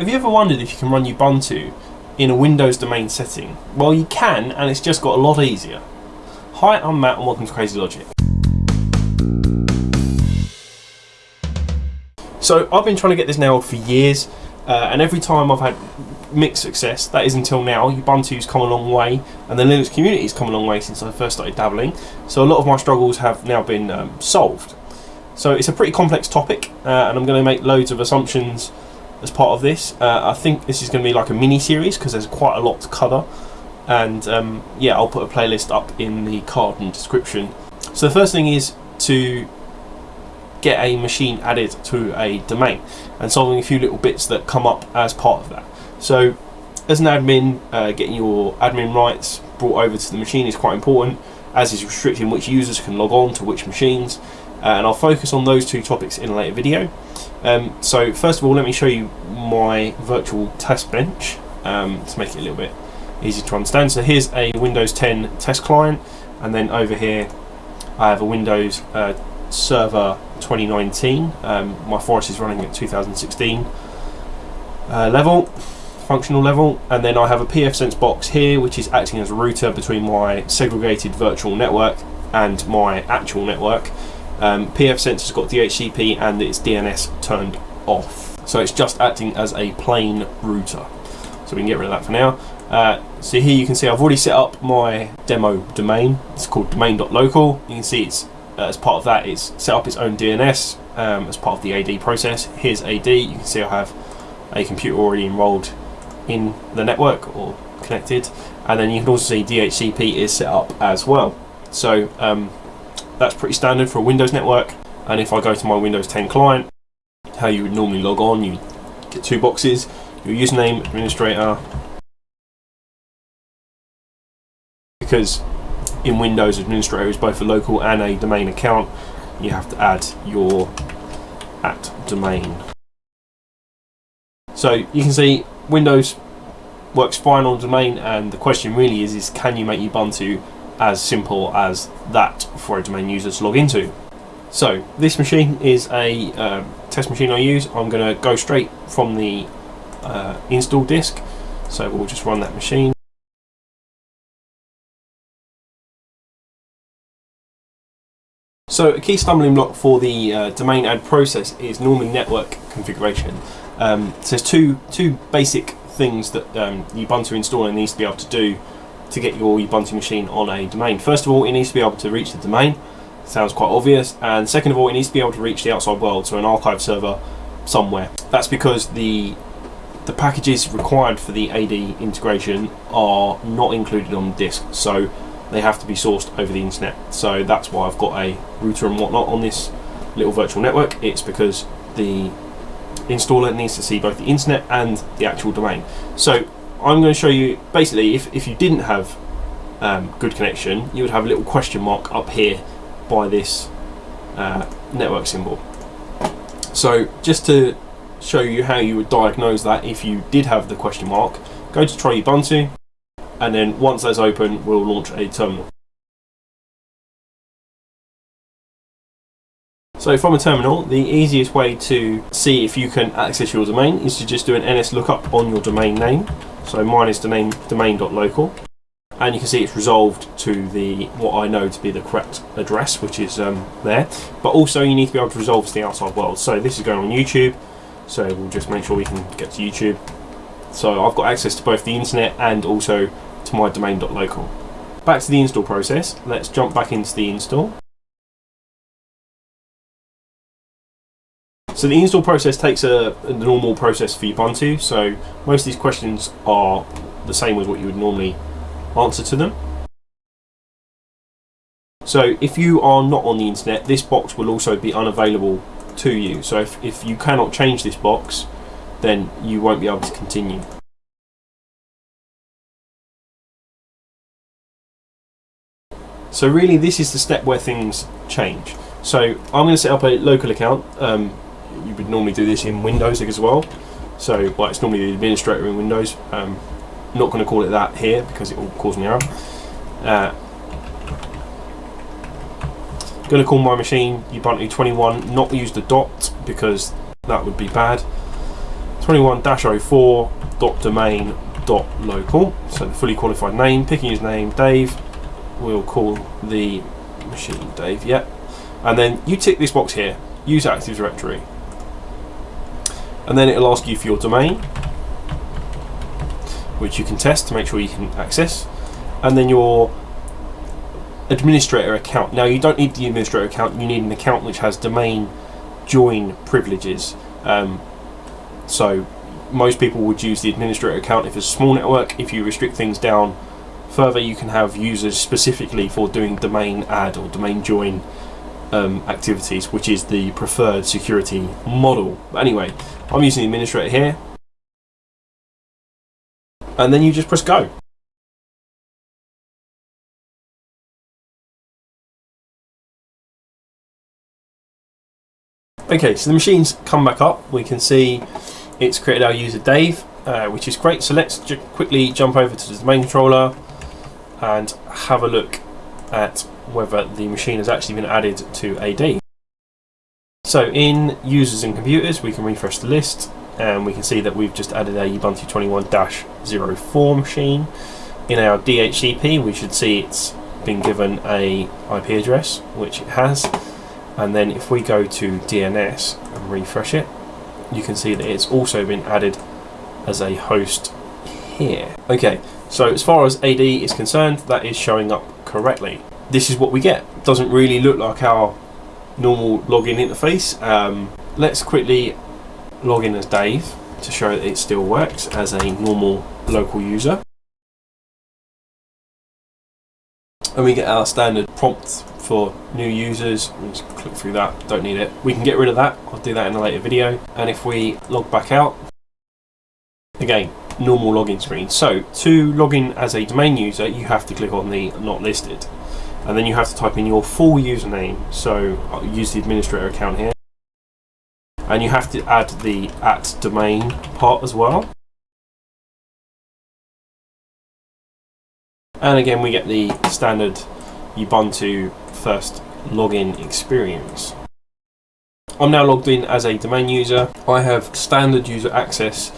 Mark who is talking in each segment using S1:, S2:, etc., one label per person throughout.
S1: Have you ever wondered if you can run Ubuntu in a Windows domain setting? Well, you can, and it's just got a lot easier. Hi, I'm Matt, and welcome to Crazy Logic. So, I've been trying to get this nailed for years, uh, and every time I've had mixed success, that is until now. Ubuntu's come a long way, and the Linux community's come a long way since I first started dabbling. So, a lot of my struggles have now been um, solved. So, it's a pretty complex topic, uh, and I'm going to make loads of assumptions as part of this. Uh, I think this is going to be like a mini series because there's quite a lot to cover. And um, yeah, I'll put a playlist up in the card and description. So the first thing is to get a machine added to a domain and solving a few little bits that come up as part of that. So as an admin, uh, getting your admin rights brought over to the machine is quite important, as is restricting which users can log on to which machines. Uh, and I'll focus on those two topics in a later video. Um, so first of all, let me show you my virtual test bench um, to make it a little bit easy to understand. So here's a Windows 10 test client, and then over here I have a Windows uh, Server 2019. Um, my Forest is running at 2016 uh, level, functional level, and then I have a pfSense box here, which is acting as a router between my segregated virtual network and my actual network. Um, pfSense has got DHCP and its DNS turned off. So it's just acting as a plain router. So we can get rid of that for now. Uh, so here you can see I've already set up my demo domain. It's called domain.local. You can see it's uh, as part of that it's set up its own DNS um, as part of the AD process. Here's AD. You can see I have a computer already enrolled in the network or connected. And then you can also see DHCP is set up as well. So um, that's pretty standard for a Windows network. And if I go to my Windows 10 client, how you would normally log on, you get two boxes, your username, administrator, because in Windows administrator is both a local and a domain account, you have to add your at domain. So you can see Windows works fine on domain and the question really is, is can you make Ubuntu as simple as that for a domain user to log into. So this machine is a uh, test machine I use. I'm going to go straight from the uh, install disk. So we'll just run that machine. So a key stumbling block for the uh, domain add process is normally network configuration. Um, so there's two, two basic things that um, Ubuntu installer needs to be able to do to get your Ubuntu machine on a domain. First of all, it needs to be able to reach the domain. Sounds quite obvious. And second of all, it needs to be able to reach the outside world, so an archive server somewhere. That's because the the packages required for the AD integration are not included on disk, so they have to be sourced over the internet. So that's why I've got a router and whatnot on this little virtual network. It's because the installer needs to see both the internet and the actual domain. So I'm going to show you basically if, if you didn't have um, good connection you would have a little question mark up here by this uh, network symbol. So just to show you how you would diagnose that if you did have the question mark go to try Ubuntu and then once that's open we'll launch a terminal So from a terminal, the easiest way to see if you can access your domain is to just do an ns lookup on your domain name. So mine is domain domain.local and you can see it's resolved to the what I know to be the correct address which is um, there. But also you need to be able to resolve to the outside world. So this is going on YouTube. So we'll just make sure we can get to YouTube. So I've got access to both the internet and also to my domain.local back to the install process. Let's jump back into the install So the install process takes a, a, normal process for Ubuntu, so most of these questions are the same as what you would normally answer to them. So if you are not on the internet, this box will also be unavailable to you. So if, if you cannot change this box, then you won't be able to continue. So really this is the step where things change. So I'm going to set up a local account. Um, you would normally do this in Windows as well. So, well, it's normally the administrator in Windows. Um, not going to call it that here because it will cause an error. Uh, going to call my machine Ubuntu 21, not use the dot because that would be bad. 21-04.domain.local. So the fully qualified name, picking his name, Dave. We'll call the machine Dave, yeah. And then you tick this box here, use Active Directory. And then it'll ask you for your domain, which you can test to make sure you can access. And then your administrator account. Now you don't need the administrator account, you need an account which has domain join privileges. Um, so most people would use the administrator account if it's a small network. If you restrict things down further, you can have users specifically for doing domain add or domain join um, activities, which is the preferred security model. But anyway, I'm using the administrator here. And then you just press go. Okay, so the machine's come back up. We can see it's created our user Dave, uh, which is great. So let's quickly jump over to the domain controller and have a look at whether the machine has actually been added to AD. So in users and computers, we can refresh the list and we can see that we've just added a Ubuntu 21-04 machine. In our DHCP, we should see it's been given a IP address, which it has and then if we go to DNS and refresh it you can see that it's also been added as a host here okay so as far as AD is concerned that is showing up correctly this is what we get doesn't really look like our normal login interface um, let's quickly log in as Dave to show that it still works as a normal local user and we get our standard prompt for new users. Just click through that, don't need it. We can get rid of that, I'll do that in a later video. And if we log back out, again, normal login screen. So to log in as a domain user, you have to click on the not listed. And then you have to type in your full username. So I'll use the administrator account here. And you have to add the at domain part as well. And again, we get the standard Ubuntu first login experience. I'm now logged in as a domain user. I have standard user access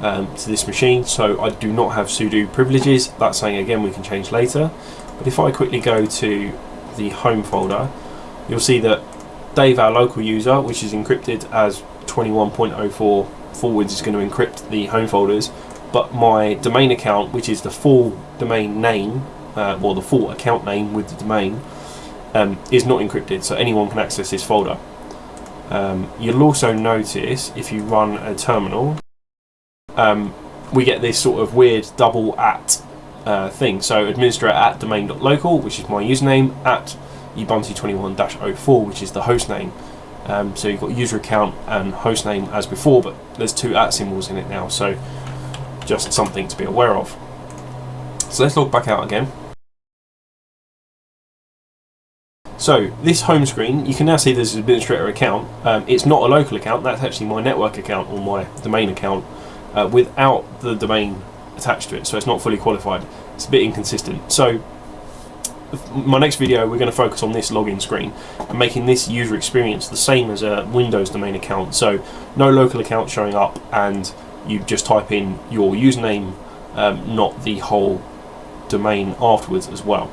S1: um, to this machine, so I do not have sudo privileges. That's saying again we can change later. But if I quickly go to the home folder, you'll see that Dave, our local user, which is encrypted as 21.04 forwards, is going to encrypt the home folders. But my domain account, which is the full domain name, uh, or the full account name with the domain, um, is not encrypted, so anyone can access this folder. Um, you'll also notice if you run a terminal, um, we get this sort of weird double at uh, thing. So administrator at domain.local, which is my username, at ubuntu21-04, which is the host name. Um, so you've got user account and host name as before, but there's two at symbols in it now, so just something to be aware of. So let's log back out again. So this home screen, you can now see there's an administrator account. Um, it's not a local account, that's actually my network account or my domain account uh, without the domain attached to it. So it's not fully qualified. It's a bit inconsistent. So my next video, we're going to focus on this login screen and making this user experience the same as a Windows domain account. So no local account showing up and you just type in your username, um, not the whole domain afterwards as well.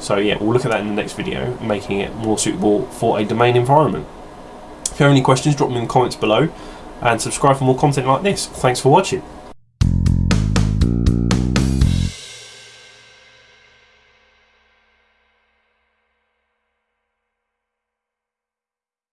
S1: So yeah, we'll look at that in the next video, making it more suitable for a domain environment. If you have any questions, drop them in the comments below and subscribe for more content like this. Thanks for watching.